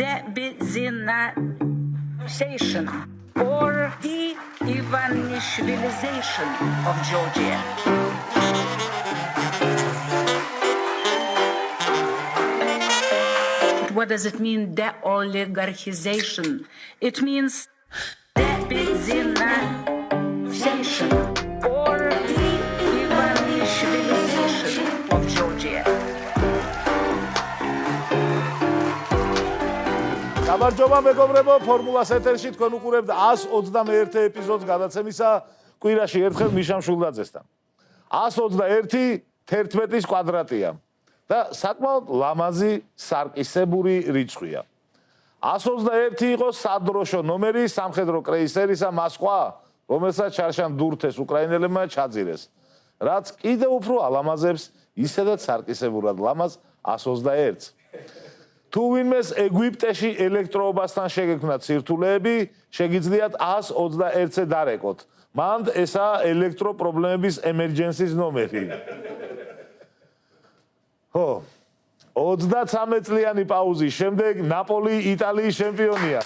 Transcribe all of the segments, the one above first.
debizionization or de-Ivanishvilization of Georgia. What does it mean, de-oligarchization? It means გამარჯობა მეგობრებო, ფორმულას ეთერში თქვენ უყურებთ 121 ეპიზოდს გადაცემისა კვირაში ერთხელ მიშამ შულდაძესთან. 121 11-ის კვადრატია და საკმაოდ ლამაზი სარკისებური რიცხვია. 121 იყო სადროშო ნომერი სამხედრო კრეისერისა მასყვა, რომელსაც ჩარშან დურთეს უკრაინელებმა ჩაძირეს. რაც კიდე უფრო ალამაზებს ისედაც სარკისებურად ლამაზ 121-ს. თუ ვინმეს ეგვიპტეში ელექტროობასთან შეგექმნა ცირთულეები, შეგიძლიათ 121-ზე დარეკოთ. მანდ ესა ელექტრო პრობლემების emergency-ს ნომერი. ხო. 33 წლიანი პაუზის შემდეგ ნაპოლი იტალიის ჩემპიონია.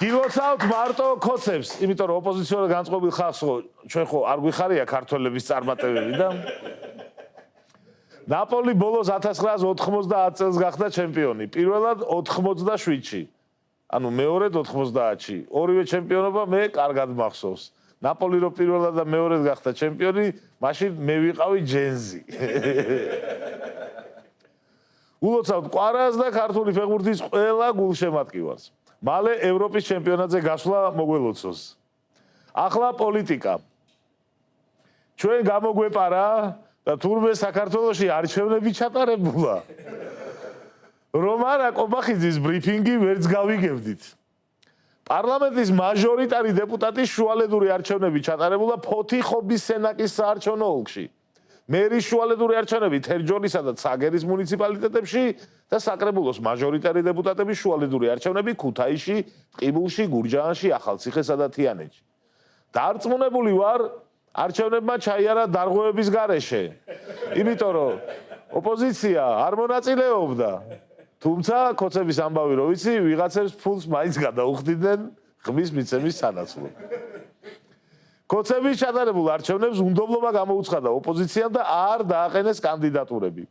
გილოცავთ მარტო კოცებს, იმიტომ რომ ოპოზიციონერ განწყობილ ხალხს ხო ჩვენ ხო არ გვიხარია ქართველების წარმატებები და ნაპოლი ბოლოს 1990 წელს გახდა ჩემპიონი. პირველად 87-ში. ანუ მეორედ 90-ში. ორივე ჩემპიონობა მე კარგად მახსოვს. ნაპოლი რო პირველად და მეორედ გახდა ჩემპიონი, მაშინ მე ვიყავი ჯენზი. ულოცავთ ყვარას და ქართული ფეხბურთის ყველა გულშემატკივარს. მალე ევროპის ჩემპიონატზე გასვლა მოგველოცოს. ახლა პოლიტიკა. ჩვენ გამოგვეპარა და თურმე საქართველოსი არჩევნები ჩატარებულა. რომ არა ყობახიძის ბრიფინგი ვერც გავიგებდით. პარლამენტის მაჟორიტარი დეპუტატის შუალედური არჩევნები ჩატარებულა ფოთიხობის სენაკის საარჩევნო ოლქში. მერის შუალედური არჩევნები თერჯოლისა და ცაგერის მუნიციპალიტეტებში და საკრებულოს მაჟორიტარი დეპუტატების შუალედური არჩევნები ქუთაისში, ტყიბულში, გურჯაანში, ახალციხესა და თიანეთში. დარწმუნებული ვარ, არჩევნებმა ჩაიარა დარღვევების გარეშე. იმიტომ რომ ოპოზიცია არ მონაწილეობდა. თუმცა კოცების ამბავი რო ვიცი, ვიღაცებს ფულს მაინც გადაუხდიდნენ ღმის მიცემის სანაცვლოდ. კოცების ჩატარებულ არჩევნებს უნდობლობა გამოუცხადა ოპოზიციამ და არ დააყენეს კანდიდატურები.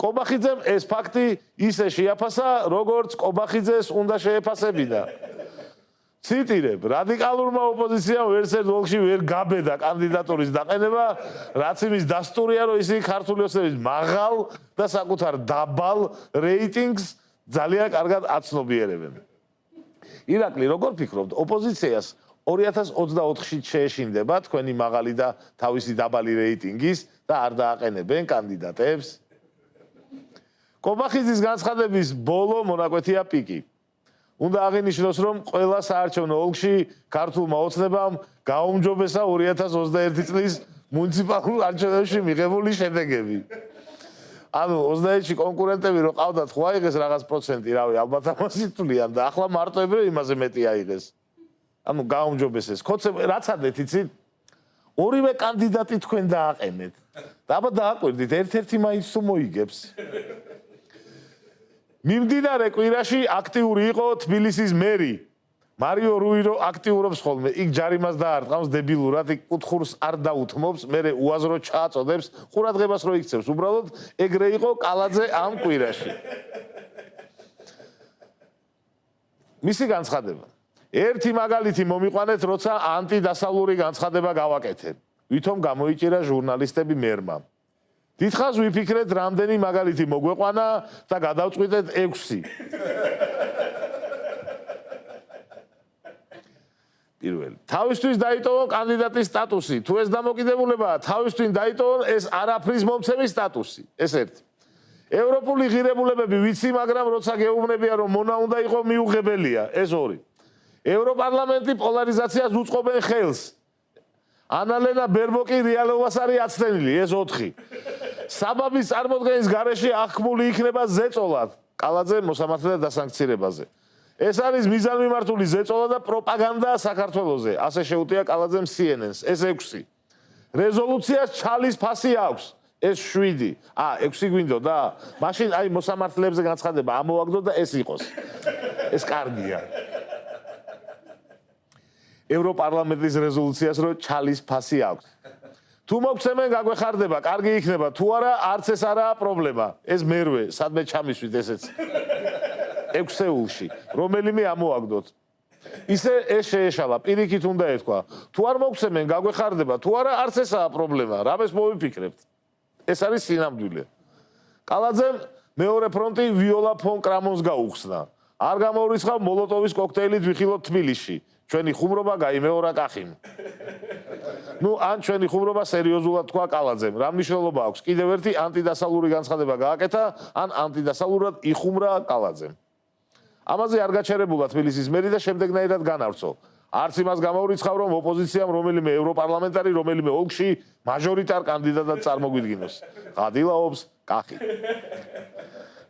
კობახიძემ ეს ფაქტი ისე შეაფასა, როგორც კობახიძეს უნდა შეეფასებინა. ციტირებ, რადიკალურმა ოპოზიციამ ვერსერ დოლში ვერ გაბედა კანდიდატურის დაყენება, რაც იმის დასტურია, რომ ისინი ქართული ოცნების მაღალ და საკუთარ დაბალ რეიტინგს ძალიან კარგად აცნობიერებენ. ირაკლი, როგორ ფიქრობთ, ოპოზიციას 2024-ში შეეშინდება თქვენი მაღალი და თავისი დაბალი რეიტინგის და არ დააყენებენ კანდიდატებს? კობახიძის განცხადების ბოლო მონაკვეთია პიკი. უნდა აღინიშნოს, რომ ყველა საარჩევნო ოლქში ქართულმა ოცნებამ გაუმჯობესა 2021 წლის მუნიციპალურ არჩევნებში მიღებული შედეგები. ანუ 21-ში კონკურენტები რო ყავდათ, ხო აიღეს რაღაც პროცენტი, რავი, ალბათ ამასი თვლიან და ახლა მარტოებრივ იმაზე მეტი აიღეს. ანუ გაუმჯობესეს. ხოცე რაც ადეთ იცით? ორივე კანდიდატი თქვენ დააყენეთ. და აბა დააკვირდით, ერთ-ერთი მაინც თუ მოიგებს. მიმდინარე კვირაში აქტიური იყო თბილისის მერი. მარიო რუირო აქტიურობს ხოლმე. იქ ჯარიმას დაარტყავს დებილურად იქ კუთხურს არ დაუთმობს მე უაზრო ჩააწოდებს ყურადღებას რო იქცევს. უბრალოდ ეგრე იყო კალაძე ამ კვირაში. მისი განცხადება. ერთი მაგალითი მომიყვანეთ როცა ანტიდასავლური განცხადება გავაკეთე. ვითომ გამოიჭირა ჟურნალისტები მერმა დიდხანს ვიფიქრეთ რამდენი მაგალითი მოგვეყვანა და გადავწყვიტეთ 6 პირველი. თავისთვის დაიტოვო კანდიდატის სტატუსი. თუ ეს დამოკიდებულებაა თავისთვის დაიტოვო ეს არაფრის მომცემის სტატუსი. ეს ერთი. ევროპული ღირებულებები ვიცი მაგრამ როცა გეუბნებია რომ მონა უნდა იყოს მიუღებელია. ეს ორი. ევროპარლამენტი პოლარიზაციას უწყობენ ხელს. ანალენა ბერბოკი რეალობას არის აცდენილი ეს 4 საბაბის წარმოქმნის გარეშე აღქმული იქნება ზეწოლად კალაძე მოსამართლე და დასანქცირებაზე ეს არის მიზანმიმართული ზეწოლა და პროპაგანდა საქართველოსზე ასე შეუტია კალაძემ CNN-ს ეს 6 რეზოლუციას ჩალის ფასი აქვს ეს 7. ა, 6 გვინდოდა? მაშინ აი მოსამართლეებზე განცხადება ამოვაგდო და ეს იყოს. ეს კარგია. ევროპარლამენტის რეზოლუციას რო ჩალის ფასი აქვს. თუ მოგცემენ გაგვეხარდება, კარგი იქნება. თუ არა, არც ეს არაა პრობლემა. ეს მერვე, სადმე ჩამისვით ესეც. ექვსეულში, რომელიმე ამოაგდოთ. ისე ეს შეეშალა, პირიქით უნდა ეთქვა. თუ არ მოგცემენ გაგვეხარდება, თუ არა, არც ესაა პრობლემა. რამეს მოვიფიქრებთ? ეს არის სინამდვილე. კალაძემ მეორე ფრონტი ვიოლა ფონ კრამონს გაუხსნა. არ გამოურიცხავ მოლოტოვის კოქტეილით ვიხილოთ თბილისში. ჩვენი ხუმრობა გაიმეორა კახიმ. ну, ან ჩვენი ხუმრობა სერიოზულად თქვა კალაძემ. რა მნიშვნელობა აქვს? კიდევ ერთი ანტიდასალური განცხადება გააკეთა, ან ანტიდასალურად იხუმრა კალაძემ. ამაზე არ გაჩერებულა თბილისის მერი და შემდეგნაირად განავრცო. არც იმას გამოურიცხავ, რომ ოპოზიციამ რომელიმე ევროპარლამენტარი, რომელიმე ოლქში მაჟორიტარ კანდიდატად წარმოგვიდგინოს. ღადილაობს კახი.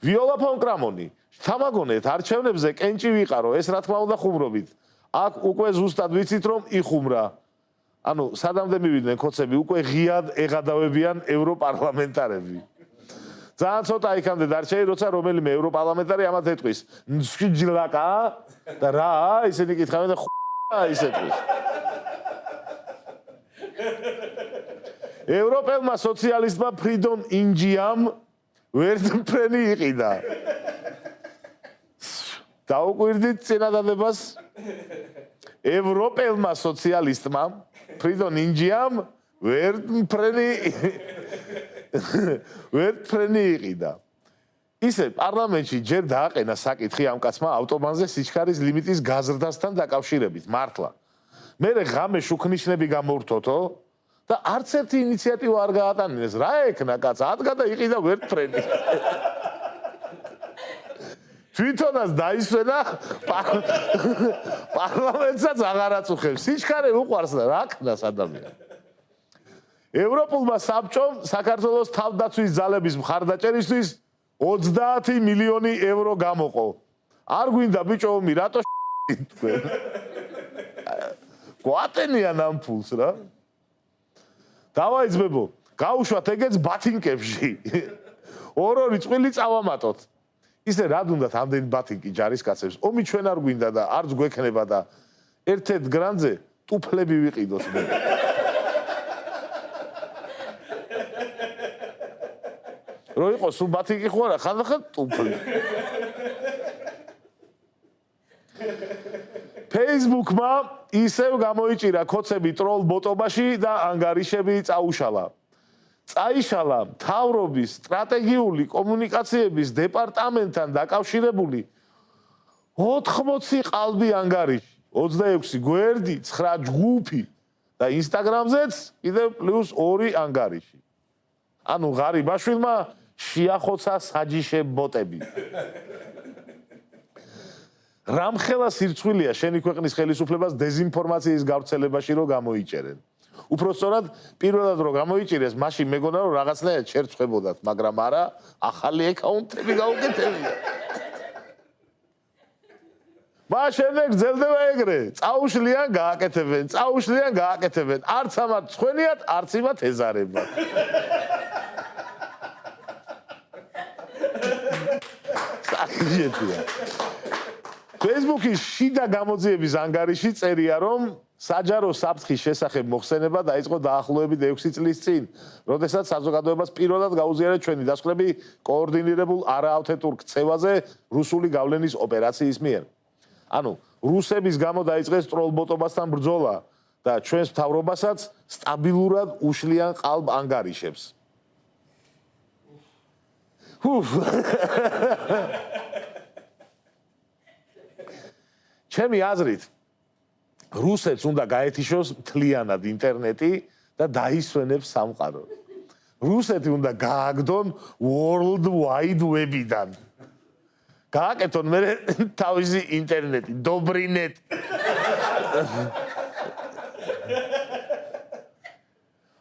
ვიოლა ფონ კრამონი, თამაგონეთ არჩევნებზე კენჭი ვიყარო, ეს რა თქმა უნდა ხუმრობით. აქ უკვე ზუსტად ვიცით, რომ იხუმრა. ანუ სადამდე მივიდნენ ხოცები, უკვე ღიად ეღადავებიან ევროპარლამენტარები. ძალიან ცოტა იქამდე დარჩეი, როცა რომელიმე ევროპარლამენტარი ამათ ეთქვის. სჯილაკა და რა, ისინი კითხავენ და ხა ისეთქვის. ევროპელმა სოციალისტმა ფრიდონ ინჯიამ ვერტფრენი იყიდა. დაუკვირდით წინადადებას ევროპელმა სოციალისტმა ფრიდონ ინჯიამ ვერტფრენი ვერტფრენი იყიდა. ისე პარლამენტში ჯერ დააყენა საკითხი ამ კაცმა ავტობანზე სიჩქარის ლიმიტის გაზრდასთან დაკავშირებით, მართლა. მე ღამე შუქნიშნები გამორთოთო და არც ერთი ინიციატივა არ გაატანინეს. რა ეკნა კაც? ადგა და იყიდა ვერტფრენი. თვითონაც დაისვენა პარლამენტსაც აღარ აწუხებს. სიჩქარე უყარს და რა ქნას ადამიანს? ევროპულმა საბჭომ საქართველოს თავდაცვის ძალების მხარდაჭერისთვის 30 მილიონი ევრო გამოყო. არ გვინდა ბიჭოომი, რატო თქვენ? გვატენიან ამ ფულს რა. დავაიძბებო, გაუშვათ ეგეც ბათინკებში. ორ-ორი წვილი წავამატოთ. ისე რა უნდათ ამდენი ბათინკი ჯარისკაცებს? ომი ჩვენ არ გვინდა და არც გვექნება და ერთ-ერთ გრანძე ტუფლები ვიყიდოთ მე. რო იყოს სულ ბათიკი ხო არა ხანდახან ტუფლი Facebook-მა ისევ გამოიჭირა კოცები ტროლ ბოტობაში და ანგარიშები წაუშალა. წაიშალა თავრობის სტრატეგიული კომუნიკაციების დეპარტამენტთან დაკავშირებული 80 ყალბი ანგარიში, 26 გვერდი, 9 ჯგუფი და Instagram-ზეც კიდევ პლუს 2 ანგარიში. ანუ ღარიბაშვილმა შეახოცა საჯიშე ბოტები. რამხელა სირცხვილია შენი ქვეყნის ხელისუფლებას დეзинფორმაციის გავრცელებაში რომ გამოიჭერენ. უფრო სწორად პირველად რომ გამოიჭირეს, მაშინ მეგონა რომ რაღაცნაირად შერცხებოდათ, მაგრამ არა, ახალი აკაუნტები გაუკეთებია. მას შემდეგ გრძელდება ეგრე. წაუშლიან, გააკეთებენ, წაუშლიან, გააკეთებენ. არც ამათ ცხენიათ, არც იმათ ეზარებათ. სახიეთია. Facebook-ის შიდა გამოძიების ანგარიში წერია, რომ საჯარო საფრთხის შესახებ მოხსენება დაიწყო დაახლოებით 6 წლის წინ, როდესაც საზოგადოებას პირველად გაუზიარეს ჩვენი დასკვნები კოორდინირებულ არაავთენტურ ქცევაზე რუსული გავლენის ოპერაციის მიერ. ანუ რუსების გამო დაიწყეს ტროლბოტობასთან ბრძოლა და ჩვენს მთავრობასაც სტაბილურად უშლიან ყალბ ანგარიშებს. ჩემი აზრით რუსეთს უნდა გაეთიშოს მთლიანად ინტერნეტი და დაისვენებს სამყარო. რუსეთი უნდა გააგდონ world wide web-დან. გააკეთონ მე თავისი ინტერნეტი, dobrიnet.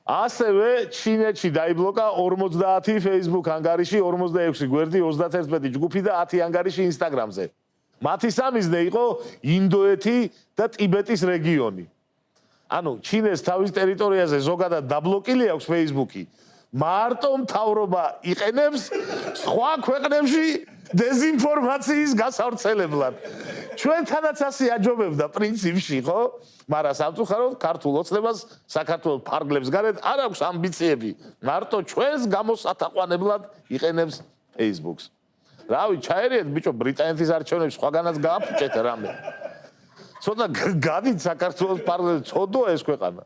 ასევე ჩინეთში დაიბლოკა 50 Facebook ანგარიში, 46 გვერდი, 31 ჯგუფი და 10 ანგარიში Instagram-ზე. მათი სამიზნე იყო ინდოეთი და ტიბეტის რეგიონი. ანუ ჩინეს თავის ტერიტორიაზე ზოგადად დაბლოკილი აქვს Facebook-ი, მარტო მთავრობა იყენებს სხვა ქვეყნებში დეზინფორმაციის გასავრცელებლად. ჩვენთანაც ასე აჯობებდა პრინციპში, ხო? მაგრამ სამწუხაროდ ქართულ ოცნებას საქართველოს ფარგლებს გარეთ არ აქვს ამბიციები. მარტო ჩვენს გამოსათაყვანებლად იყენებს Facebook-ს. რავი, ჩაერიეთ ბიჭო ბრიტანეთის არჩევნებს სხვაგანაც გააფუჭეთ რამე. ცოტა გადით საქართველოს პარლამენტს, ცოდოა ეს ქვეყანა.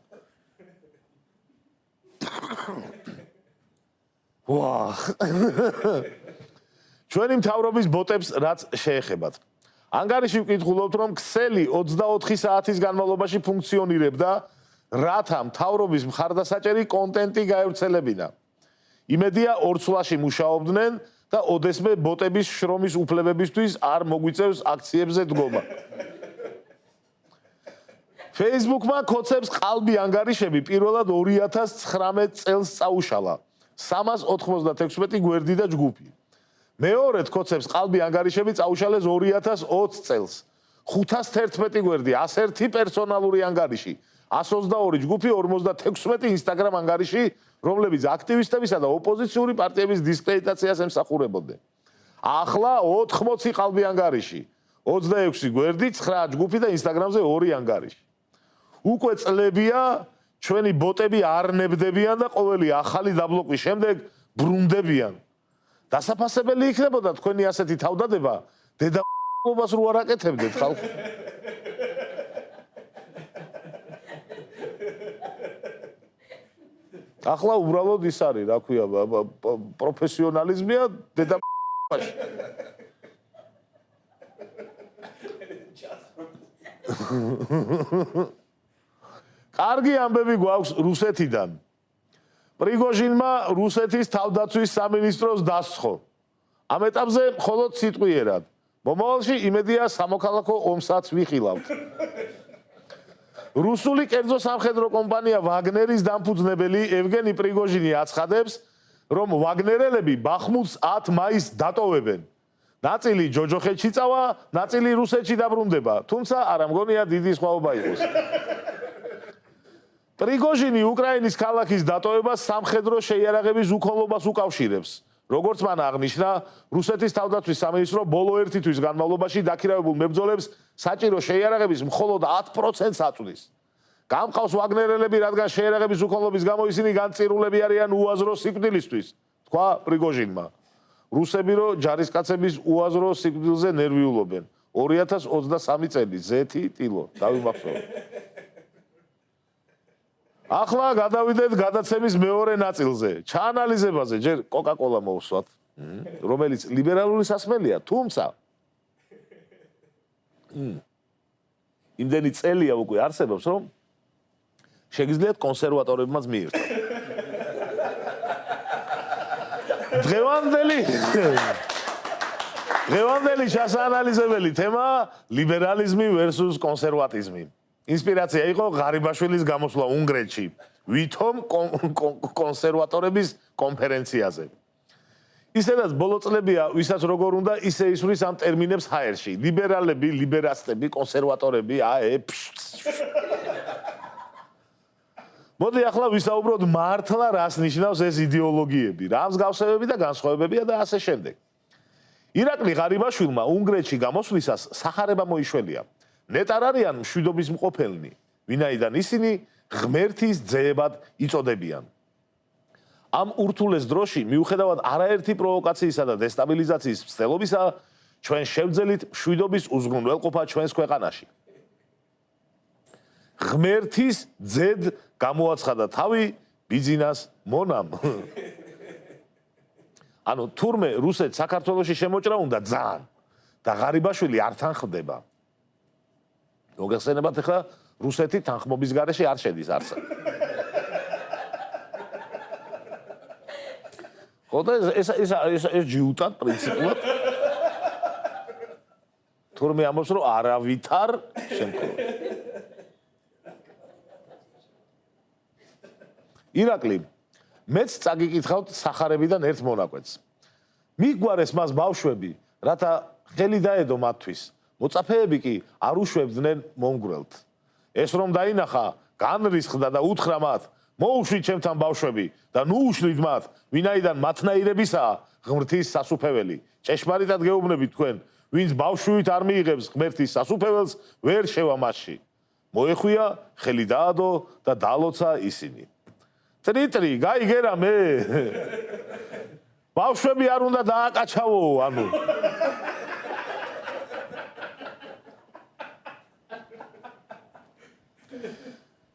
ვა. ჩვენი მთავრობის ბოტებს რაც შეეხებათ. ანგარიში ვკითხულობთ, რომ ქსელი 24 საათის განმავლობაში ფუნქციონირებდა, რათა მთავრობის მხარდასაჭერი კონტენტი გაევრცელებინა. იმედია ორ წლაში მუშაობდნენ და ოდესმე ბოტების შრომის უფლებებისთვის არ მოგვიწევს აქციებზე დგომა. Facebook-მა კოცებს ყალბი ანგარიშები პირველად 2019 წელს წაუშალა. 396 გვერდი და ჯგუფი. მეორედ კოცებს ყალბი ანგარიშები წაუშალეს 2020 წელს. 511 გვერდი, 101 პერსონალური ანგარიში, 122 ჯგუფი, 56 Instagram ანგარიში, რომლებიც აქტივისტებისა და ოპოზიციური პარტიების დისკრედიტაციას ემსახურებოდნენ. ახლა 80 ყალბი ანგარიში, 26 გვერდი, 9 ჯგუფი და Instagram-ზე 2 ანგარიში. უკვე წლებია ჩვენი ბოტები არ ნებდებიან და ყოველი ახალი დაბლოკვის შემდეგ ბრუნდებიან. დასაფასებელი იქნებოდა თქვენი ასეთი თავდადება დედაობას რო არ აკეთებდეთ ხალხი. ახლა უბრალოდ ის არის, რა ქვია, პროფესიონალიზმია დედაობაში. კარგი ამბები გვაქვს რუსეთიდან. პრიგოჟინმა რუსეთის თავდაცვის სამინისტროს დასცხო. ამ ეტაპზე მხოლოდ სიტყვიერად. მომავალში იმედია სამოქალაქო ომსაც ვიხილავთ. რუსული კერძო სამხედრო კომპანია ვაგნერის დამფუძნებელი ევგენი პრიგოჟინი აცხადებს, რომ ვაგნერელები ბახმუტს 10 მაისს დატოვებენ. ნაწილი ჯოჯოხეთში წავა, ნაწილი რუსეთში დაბრუნდება, თუმცა არ ამგონია დიდი სხვაობა იყოს. პრიგოჟინი უკრაინის ქალაქის დატოვებას სამხედრო შეიარაღების უქონლობას უკავშირებს. როგორც მან აღნიშნა, რუსეთის თავდაცვის სამინისტრო ბოლო ერთი თვის განმავლობაში დაქირავებულ მებრძოლებს საჭირო შეიარაღების მხოლოდ 10%-ს აწვდის. გამყავს ვაგნერელები, რადგან შეიარაღების უქონლობის გამო ისინი განწირულები არიან უაზრო სიკვდილისთვის, თქვა პრიგოჟინმა. რუსები რო ჯარისკაცების უაზრო სიკვდილზე ნერვიულობენ. 2023 წელი ზეთი ტილო, დავიმახსოვრე. ახლა გადავიდეთ გადაცემის მეორე ნაწილზე. ჩაანალიზებაზე ჯერ კოკა-კოლა მოვსვათ, რომელიც ლიბერალური სასმელია, თუმცა იმდენი წელია უკვე არსებობს, რომ შეგიძლიათ კონსერვატორებმაც მიირთო. დღევანდელი დღევანდელი ჩასაანალიზებელი თემა ლიბერალიზმი versus კონსერვატიზმი. ინსპირაცია იყო ღარიბაშვილის გამოსვლა უნგრეთში ვითომ კონსერვატორების კონფერენციაზე. ისედაც ბოლო წლებია ვისაც როგორ უნდა ისე ისვრის ამ ტერმინებს ჰაერში. ლიბერალები ლიბერასტები კონსერვატორები აე მოდი ახლა ვისაუბროთ მართლა რას ნიშნავს ეს იდეოლოგიები რა მსგავსებები და განსხვავებებია და ასე შემდეგ. ირაკლი ღარიბაშვილმა უნგრეთში გამოსვლისას სახარება მოიშველია ნეტარ არიან მშვიდობის მყოფელნი, ვინაიდან ისინი ღმერთის ძეებად იწოდებიან. ამ ურთულეს დროში, მიუხედავად არაერთი პროვოკაციისა და დესტაბილიზაციის ცდელობისა, ჩვენ შევძელით მშვიდობის უზრუნველყოფა ჩვენს ქვეყანაში. ღმერთის ძედ გამოაცხადა თავი ბიზნეს მონამ. ანუ თურმე რუსეთ საქართველოსში შემოჭრა უნდა ძალიან და ღარიბაშვილი არ თანხდება. მოგეხსენებათ ახლა რუსეთი თანხმობის გარეშე არ შედის არსად. ხოდა ეს ეს ეს ეს ჯიუტად პრინციპულად. თურმე ამბობს რომ არავითარ შემთხვევაში ირაკლი მეც წაგიკითხავთ სახარებიდან ერთ მონაკვეთს. მიგვარეს მას ბავშვები რათა ხელი დაედო მათთვის მოწაფეები კი არ უშვებდნენ მომგვრელთ. ეს რომ დაინახა, განრისხდა და უთხრა მათ: მოუშვით ჩემთან ბავშვები და ნუ უშლით მათ, ვინაიდან მათნაირებისაა ღმრთის სასუფეველი. ჭეშმარიტად გეუბნებით თქვენ, ვინც ბავშვით არ მიიღებს ღმერთის სასუფეველს, ვერ შევა მასში. მოეხვია, ხელი დაადო და დალოცა ისინი. ტრიტრი, გაიგერა მე. ბავშვები არ უნდა დააკაჩავო, ანუ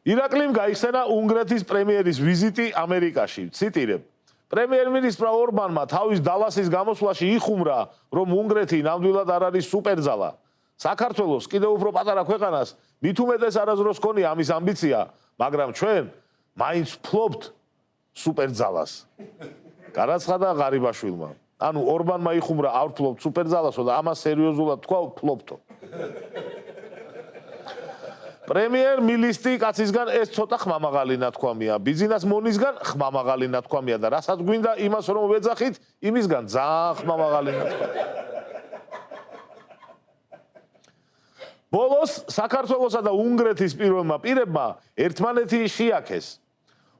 ირაკლიმ გაიხსენა უნგრეთის პრემიერის ვიზიტი ამერიკაში. ციტირებ: პრემიერ-მინისტრ ორბანმა თავის დალასის გამოსვლაში იხუმრა, რომ უნგრეთი ნამდვილად არ არის სუპერძალა. საქართველოს კიდევ უფრო პატარა ქვეყანას მით უმეტეს არაზროს ქონია ამის ამბიცია, მაგრამ ჩვენ მაინც ფლობთ სუპერძალას. განაცხადა ღარიბაშვილმა. ანუ ორბანმა იხუმრა არ ფლობთ სუპერძალასო და ამას სერიოზულად თქვა ფლობთო. პრემიერ მინისტრი კაცისგან ეს ცოტა ხმამაღალი ნათქვამია. ბიზნეს მონისგან ხმამაღალი ნათქვამია და რასაც გვინდა იმას რომ ვეძახით, იმისგან ძალიან ხმამაღალი ნათქვამია. ბოლოს საქართველოსა და უნგრეთის პირველმა პირებმა ერთმანეთი შეაქეს.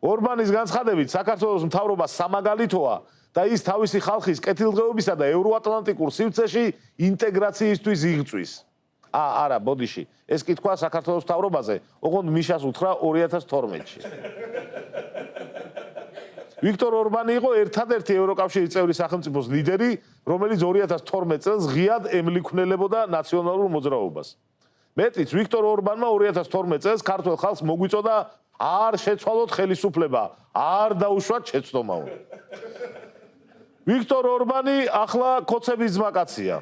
ორბანის განცხადებით საქართველოს მთავრობა სამაგალითოა და ის თავისი ხალხის კეთილდღეობისა და ევროატლანტიკურ სივრცეში ინტეგრაციისთვის იღწვის. ა არა, ბოდიში. ეს კითხვა საქართველოს თავრობაზე, ოღონდ მიშას უთხრა 2012-ში. ვიქტორ ორბანი იყო ერთადერთი ევროკავშირის წევრი სახელმწიფოს ლიდერი, რომელიც 2012 წელს ღიად ემლიქვნელებოდა ნაციონალურ მოძრაობას. მეტიც ვიქტორ ორბანმა 2012 წელს ქართულ ხალხს მოგვიწოდა არ შეცვალოთ ხელისუფლება, არ დაუშვათ შეცდომაო. ვიქტორ ორბანი ახლა კოცების ძმაკაცია.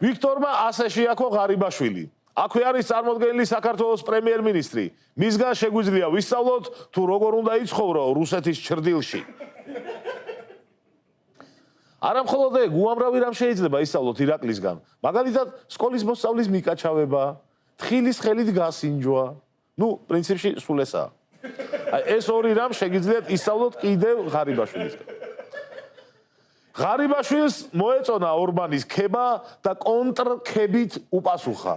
ვიქტორმა ასე შეაქო ღარიბაშვილი. აქვე არის წარმოდგენილი საქართველოს პრემიერ-მინისტრი. მისგან შეგვიძლია ვისწავლოთ თუ როგორ უნდა იცხოვრო რუსეთის ჭრდილში. არა მხოლოდ ეგ, უამრავი რამ შეიძლება ისწავლოთ ირაკლისგან. მაგალითად, სკოლის მოსწავლის მიკაჩავება, თხილის ხელით გასინჯვა. ნუ, პრინციპში სულ ესაა. აი ეს ორი რამ შეგიძლიათ ისწავლოთ კიდევ ღარიბაშვილისგან. ღარიბაშვილს მოეწონა ორბანის ქება და კონტრქებით უპასუხა.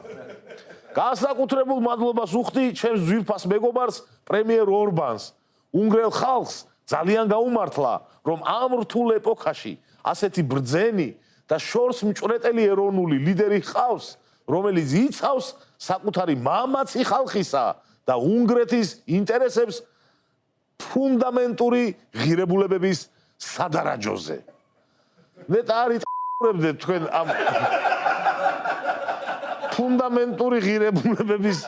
გასაკუთრებულ მადლობას უხდი ჩემს ძვირფას მეგობარს პრემიერ ორბანს. უნგრელ ხალხს ძალიან გაუმართლა, რომ ამ რთულ ეპოქაში ასეთი ბრძენი და შორს მჭრეტელი ეროვნული ლიდერი ხავს, რომელიც იცავს საკუთარი მამაცი ხალხისა და უნგრეთის ინტერესებს ფუნდამენტური ღირებულებების სადარაჯოზე. მე ტარი ტყურებდე თქვენ ამ ფუნდამენტური ღირებულებების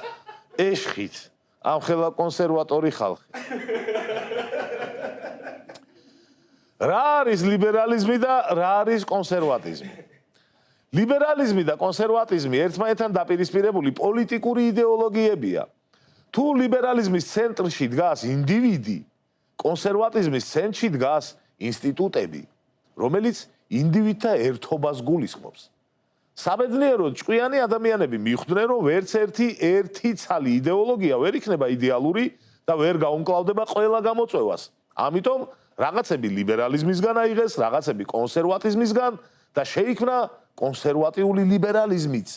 ეშხით ამ ხელა კონსერვატორი ხალხი. რა არის ლიბერალიზმი და რა არის კონსერვატიზმი? ლიბერალიზმი და კონსერვატიზმი ერთმანეთთან დაპირისპირებული პოლიტიკური იდეოლოგიებია. თუ ლიბერალიზმის ცენტრში დგას ინდივიდი კონსერვატიზმის ცენტრში დგას ინსტიტუტები რომელიც ინდივიდთა ერთობას გულისხმობს. საბედნიეროდ ჭკვიანი ადამიანები მიხვდნენ, რომ ვერც ერთი ერთი ცალი იდეოლოგია ვერ იქნება იდეალური და ვერ გაუმკლავდება ყველა გამოწვევას. ამიტომ რაღაცები ლიბერალიზმისგან აიღეს, რაღაცები კონსერვატიზმისგან და შეიქმნა კონსერვატიული ლიბერალიზმიც.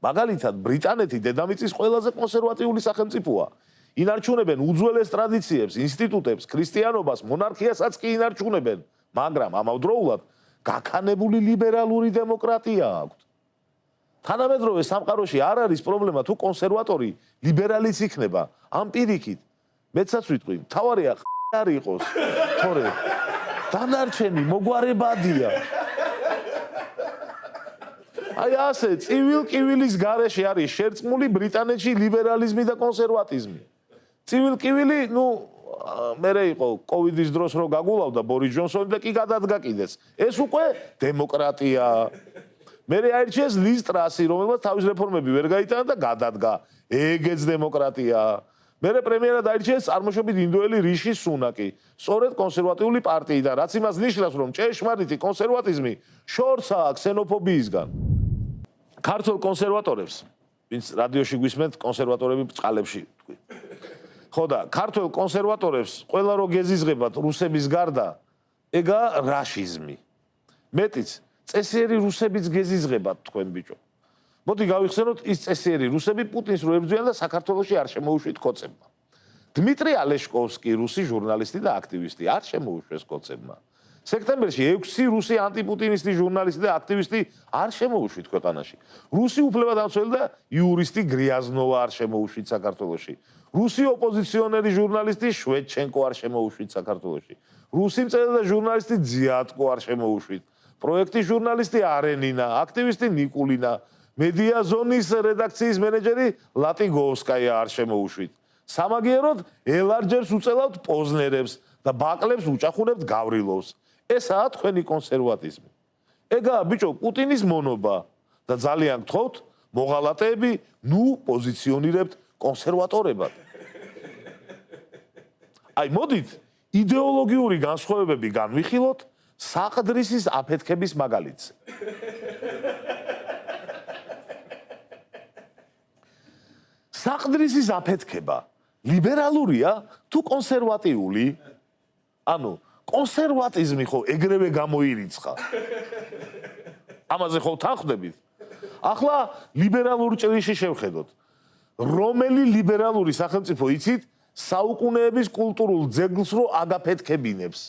მაგალითად, ბრიტანეთი დედამიწის ყველაზე კონსერვატიული სახელმწიფოა. ინარჩუნებენ უძველეს ტრადიციებს, ინსტიტუტებს, ქრისტიანობას, მონარქიასაც კი ინარჩუნებენ, მაგრამ ამავდროულად გაქანებული ლიბერალური დემოკრატია აქვს. თანამედროვე სამყაროში არ არის პრობლემა თუ კონსერვატორი ლიბერალიც იქნება. ამ პირიქით მეცაც ვიტყვი, თავარია არ იყოს, თორე დანარჩენი მოგვარებადია. აი ასე, ცივილ კივილის გარეშე არის შერწყმული ბრიტანეთში ლიბერალიზმი და კონსერვატიზმი. ცივილ კივილი, ну, მერე იყო კოვიდის დროს რო გაგულავდა ბორის ჯონსონი და კი გადადგა კიდეც. ეს უკვე დემოკრატია. მერე აირჩიეს ლის ტრასი, რომელმაც თავის რეფორმები ვერ გაიტანა და გადადგა. ეგეც დემოკრატია. მერე პრემიერად აირჩიეს წარმოშობით ინდოელი რიში სუნაკი, სწორედ კონსერვატიული პარტიიდან, რაც იმას ნიშნავს, რომ ჭეშმარიტი კონსერვატიზმი შორსაა ქსენოფობიისგან. ქართულ კონსერვატორებს, ვინც რადიოში გვისმენთ კონსერვატორები წყალებში თქვი. ხო და ქართულ კონსერვატორებს ყველა რო გეზიზღებათ რუსების გარდა ეგა რაშიზმი მეტიც წესიერი რუსებიც გეზიზღებათ თქვენ ბიჭო მოდი გავიხსენოთ ის წესიერი რუსები პუტინს რო ებრძვიან და საქართველოსი არ შემოუშვით კოცებმა დმიტრი ალეშკოვსკი, რუსი ჟურნალისტი და აქტივისტი, არ შემოუშვეს კოცებმა. სექტემბერში 6 რუსი ანტიპუტინისტი ჟურნალისტი და აქტივისტი არ შემოუშვით ქვეყანაში. რუსი უფლებადამცველი და იურისტი გრიაზნოვა არ შემოუშვით საქართველოში. რუსი ოპოზიციონერი ჟურნალისტი შვედჩენკო არ შემოუშვით საქართველოში. რუსი მწერალი და ჟურნალისტი ძიატკო არ შემოუშვით. პროექტის ჟურნალისტი არენინა, აქტივისტი ნიკულინა, მედია ზონის რედაქციის მენეჯერი ლატიგოვსკაია არ შემოუშვით. სამაგიეროდ ელარჯერს უწელავთ პოზნერებს და ბაკლებს უჭახუნებთ გავრილოვს. ესაა თქვენი კონსერვატიზმი. ეგაა ბიჭო პუტინის მონობა და ძალიან გთხოვთ მოღალატეები ნუ პოზიციონირებთ კონსერვატორებად. აი მოდით იდეოლოგიური განსხვავებები განვიხილოთ საყდრისის აფეთქების მაგალითზე. საყდრისის აფეთქება ლიბერალურია თუ კონსერვატიული? ანუ კონსერვატიზმი ხო ეგრევე გამოირიცხა. ამაზე ხო თანხდებით? ახლა ლიბერალური ჭრიში შევხედოთ. რომელი ლიბერალური სახელმწიფო იცით საუკუნეების კულტურულ ძეგლს რო აგაფეთქებინებს.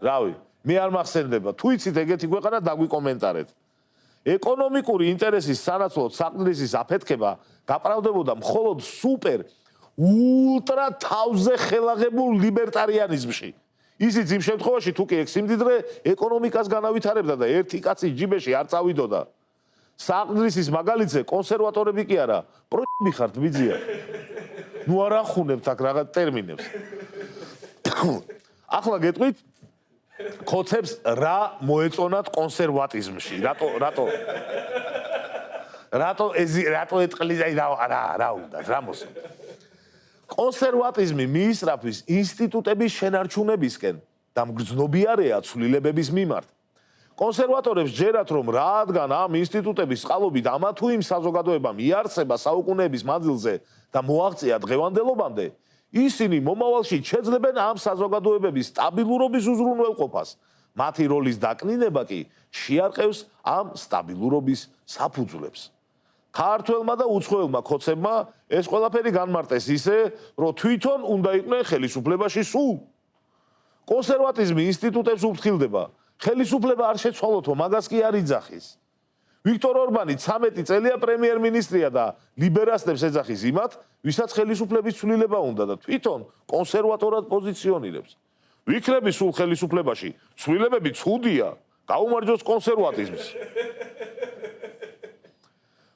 რავი, მე არ მახსენდება. თუ იცით ეგეთი ქვეყანა დაგვიკომენტარეთ. ეკონომიკური ინტერესის სანაცვლოდ საყდრისის აფეთქება გაправდებოდა მხოლოდ სუპერ ულტრა თავზე ხელაღებულ ლიბერტარიანიზმში. ისიც იმ შემთხვევაში თუ კი ეგ სიმდიდრე ეკონომიკას განავითარებდა და ერთი კაცი ჯიბეში არ წავიდოდა. საყდრისის მაგალითზე კონსერვატორები კი არა, პროები ხართ ბიძია. ნუ არ ახუნებთ აქ რაღაც ტერმინებს. ახლა გეტყვით ხოცებს რა მოეწონათ კონსერვატიზმში? რატო რატო რატო ეს რატო ეტყლის აი რა რა რა უნდა რა მოსწონთ? კონსერვატიზმი მიისწრაფვის ინსტიტუტების შენარჩუნებისკენ და მგრძნობიარეა ცვლილებების მიმართ. კონსერვატორებს ჯერათ რომ რადგან ამ ინსტიტუტების წყალობით ამა თუ იმ საზოგადოებამ იარსება საუკუნეების მანძილზე და მოაღწია დღევანდელობამდე, ისინი მომავალში შეძლებენ ამ საზოგადოებების სტაბილურობის უზრუნველყოფას. მათი როლის დაკნინება კი შეარყევს ამ სტაბილურობის საფუძვლებს. ქართველმა და უცხოელმა ხოცებმა ეს ყველაფერი განმარტეს ისე, რომ თვითონ უნდა იყვნენ ხელისუფლებაში სულ. კონსერვატიზმი ინსტიტუტებს უფრთხილდება. ხელისუფლება არ შეცვალოთო, მაგას კი არ იძახის. ვიქტორ ორბანი 13 წელია პრემიერ-მინისტრია და ლიბერასტებს ეძახის იმათ, ვისაც ხელისუფლების ცვლილება უნდა და თვითონ კონსერვატორად პოზიციონირებს. ვიქნები სულ ხელისუფლებაში, ცვლილებები ცუდია, გაუმარჯოს კონსერვატიზმს.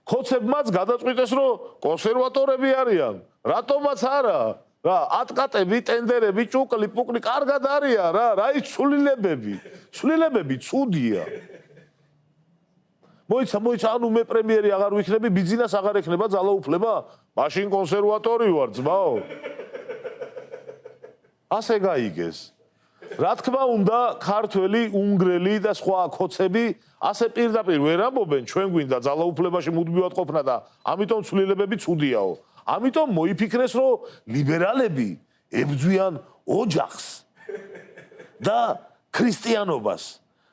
ხოცებმაც გადაწყვიტეს რომ კონსერვატორები არიან რატომაც არა რა ატკატები ტენდერები ჭუკლი პუკლი კარგად არიან რა რა ის ცვლილებები? ცვლილებები ცუდია. მოიცა მოიცა ანუ მე პრემიერი აღარ ვიქნები ბიზნეს აღარ ექნება ძალაუფლება. მაშინ კონსერვატორი ვარ ძმაო. ასე გაიგეს. რა თქმა უნდა, ქართველი, უნგრელი და სხვა ხოცები ასე პირდაპირ ვერ ამბობენ, ჩვენ გვინდა ძალაუფლებაში მუდმივად ყოფნა და ამიტომ ცვლილებები ცუდიაო. ამიტომ მოიფიქრეს, რომ ლიბერალები ებძვიან ოჯახს და ქრისტიანობას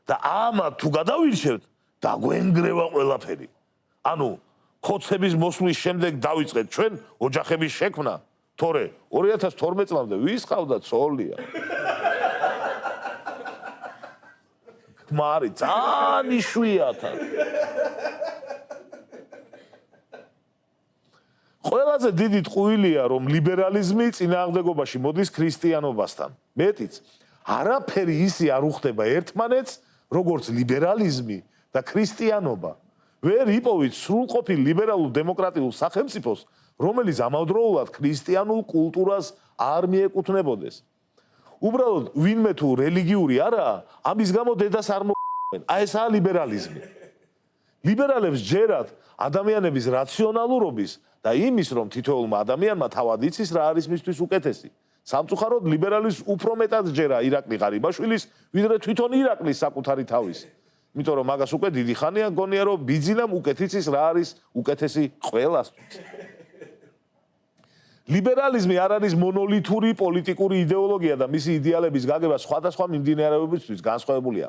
და ამა თუ გადავირჩევთ, დაგვენგრევა ყველაფერი. ანუ ხოცების მოსვლის შემდეგ დავიწყეთ ჩვენ ოჯახების შექმნა. თორე 2012 წლამდე ვის ყავდა ცოლია? თმარი ძალიან იშვიათა ყველაზე დიდი ტყუილია რომ ლიბერალიზმი წინააღმდეგობაში მოდის ქრისტიანობასთან მეტიც არაფერი ისი არ უხდება ერთმანეთს როგორც ლიბერალიზმი და ქრისტიანობა ვერ იპოვით სრულყოფილ ლიბერალურ დემოკრატიულ სახელმწიფოს რომელიც ამავდროულად ქრისტიანულ კულტურას არ მიეკუთვნებოდეს უბრალოდ ვინმე თუ რელიგიური არაა, ამის გამო დედას არ მოყვენ. აი ესაა ლიბერალიზმი. ლიბერალებს ჯერათ ადამიანების რაციონალურობის და იმის, რომ თითოეულმა ადამიანმა თავად იცის რა არის მისთვის უკეთესი. სამწუხაროდ ლიბერალის უფრო მეტად ჯერა ირაკლი ღარიბაშვილის, ვიდრე თვითონ ირაკლის საკუთარი თავის. იმიტომ რომ მაგას უკვე დიდი ხანია გონია რომ ბიძინამ უკეთიცის რა არის უკეთესი ყველასთვის. ლიბერალიზმი არ არის მონოლითური პოლიტიკური იდეოლოგია და მისი იდეალების გაგება სხვადასხვა მიმდინარეობებისთვის განსხვავებულია.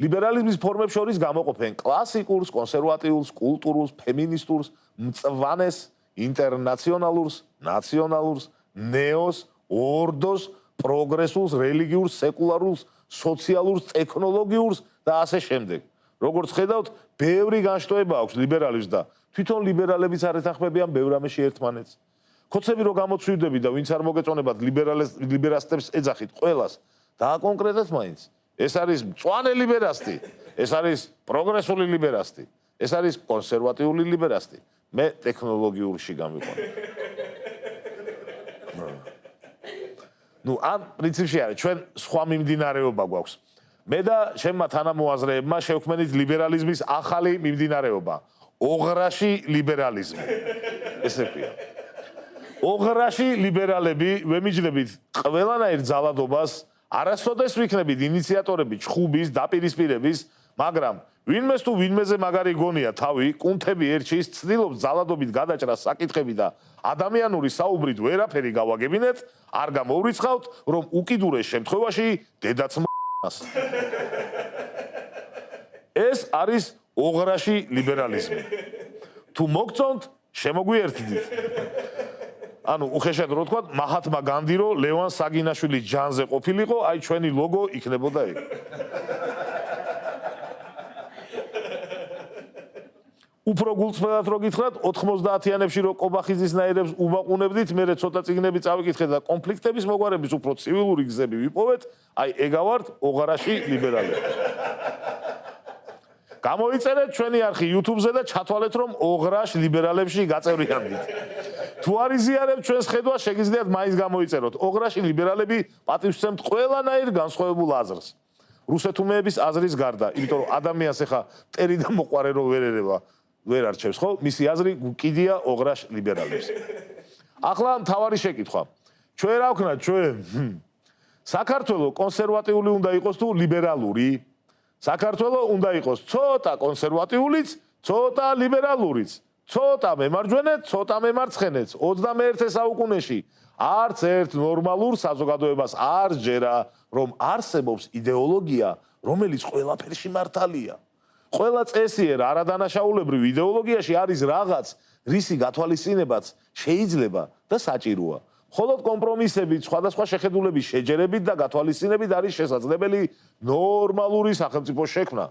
ლიბერალიზმის ფორმებს შორის გამოყოფენ კლასიკურს, კონსერვატიულს, კულტურულს, ფემინისტურს, მწვანეს, ინტერნაციონალურს, ნაციონალურს, ნეოს, ორდოს, პროგრესულს, რელიგიურს, სეკულარულს, სოციალურს, ტექნოლოგიურს და ასე შემდეგ. როგორც ხედავთ, ბევრი განშტოება აქვს ლიბერალიზმს და თვითონ ლიბერალებიც არ ეთანხმებიან ბევრ ამაში ერთმანეთს. ხოცები რო გამოცვიდები და ვინც არ მოგეწონებათ ლიბერალებს ლიბერასტებს ეძახით ყველას და კონკრეტად მაინც ეს არის მწვანე ლიბერასტი, ეს არის პროგრესული ლიბერასტი, ეს არის კონსერვატიული ლიბერასტი. მე ტექნოლოგიურში გამიყვანე. ну, ან პრინციპში არის, ჩვენ სხვა მიმდინარეობა გვაქვს. მე და შემმა თანამოაზრეებმა შევქმნით ლიბერალიზმის ახალი მიმდინარეობა. ოღრაში ლიბერალიზმი. ესე ქვია. ოღრაში ლიბერალები ვემიჯნებით ყველანაირ ძალადობას არასოდეს ვიქნებით ინიციატორები ჩხუბის დაპირისპირების მაგრამ ვინმეს თუ ვინმეზე მაგარი გონია თავი კუნთები ერჩის ცდილობს ძალადობით გადაჭრას საკითხები და ადამიანური საუბრით ვერაფერი გავაგებინეთ არ გამოვრიცხავთ რომ უკიდურეს შემთხვევაში დედაც მას ეს არის ოღრაში ლიბერალიზმი. თუ მოგწონთ შემოგვიერთდით ანუ უხეშად რო თქვა მაჰათმა განდი რო ლევან საგინაშვილის ჯანზე ყოფილიყო, აი ჩვენი ლოგო იქნებოდა ეგ. უფრო გულწრფელად რო გითხრათ 90-იანებში რო კობახიძის ნაირებს უბაყუნებდით, მე ცოტა ციგნები წავიკითხეთ და კონფლიქტების მოგვარების უფრო ცივილური გზები ვიპოვეთ, აი ეგა ვართ ოღარაში ლიბერალები. გამოიწერეთ ჩვენი არხი YouTube-ზე და ჩათვალეთ რომ ოღრაშ ლიბერალებში გაწევრიანდით. თუ არ იზიარებთ ჩვენს ხედვას, შეგიძლიათ მაინც გამოიწეროთ. ოღრაში ლიბერალები პატივსცემთ ყველანაირ განსხვავებულ აზრს. რუსეთუმეების აზრის გარდა, იმიტომ რომ ადამიანს ახლა ტერი და მოყარე რო ვერ ერევა, ვერ არჩევს, ხო? მისი აზრი კიდია ოღრაშ ლიბერალებს. ახლა მთავარი შეკითხვა. ჩვენ რა ვქნათ ჩვენ? საქართველოს კონსერვატიული უნდა იყოს თუ ლიბერალური? საქართველოს უნდა იყოს ცოტა კონსერვატიულიც, ცოტა ლიბერალურიც, ცოტა მემარჯვენე, ცოტა მემარცხენეც 21 საუკუნეში არც ერთ ნორმალურ საზოგადოებას არ ჯერა, რომ არსებობს იდეოლოგია, რომელიც ყველაფერში მართალია. ყველა წესიერ არადანაშაულებრივ იდეოლოგიაში არის რაღაც, რისი გათვალისწინებაც შეიძლება და საჭიროა. ხოლოდ კომპრომისები სხვადასხვა შეხედულების შეჯერებით და გათვალისწინებით არის შესაძლებელი ნორმალური სახელმწიფო შექმნა.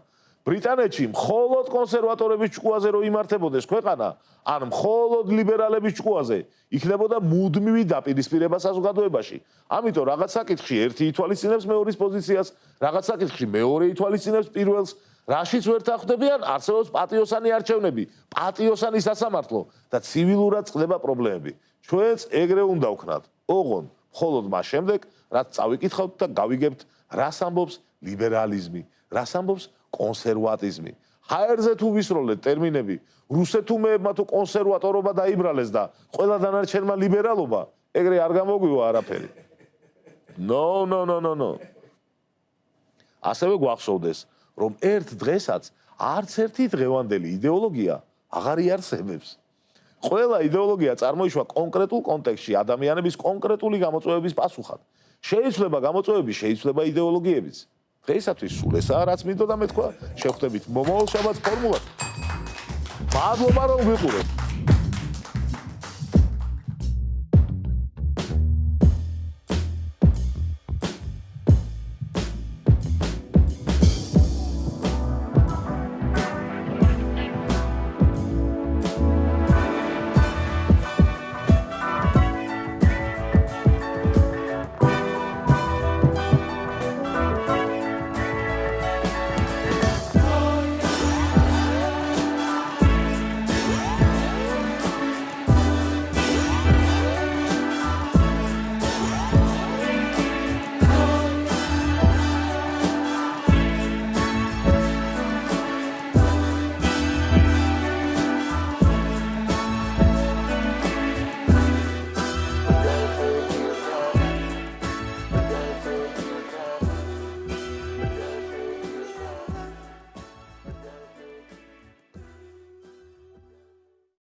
ბრიტანეთში მხოლოდ კონსერვატორების ჭკუაზე რო იმართებოდეს ქვეყანა, ან მხოლოდ ლიბერალების ჭკუაზე იქნებოდა მუდმივი დაპირისპირება საზოგადოებაში. ამიტომ რაღაც საკითხში ერთი ითვალისწინებს მეორის პოზიციას, რაღაც საკითხში მეორე ითვალისწინებს პირველს. რაშიც ვერ თანხდებიან, არსებობს პატიოსანი არჩევნები, პატიოსანი სასამართლო და ცივილურად წყდება პრობლემები. ჩვენც ეგრე უნდა ვქნათ. ოღონ, მხოლოდ მას შემდეგ, რაც წავიკითხავთ და გავიგებთ, რას ამბობს ლიბერალიზმი, რას ამბობს კონსერვატიზმი. ჰაერზე თუ ვისროლეთ ტერმინები, რუსეთუმეებმა თუ კონსერვატორობა დაიბრალეს და ყველა დანარჩენმა ლიბერალობა, ეგრე არ გამოგვივა არაფერი. No, no, no, no, no. ასევე გვახსოვდეს, რომ ერთ დღესაც არც ერთი დღევანდელი იდეოლოგია აღარ იარსებებს. ყველა იდეოლოგია წარმოიშვა კონკრეტულ კონტექსტში ადამიანების კონკრეტული გამოწვევების პასუხად. შეიძლება გამოწვევები შეიძლება იდეოლოგიებიც. დღეისათვის სულ ესაა რაც მინდოდა მეთქვა. შევხვდებით მომავალ შაბათს ფორმულად. მადლობა რომ ვიყურებთ.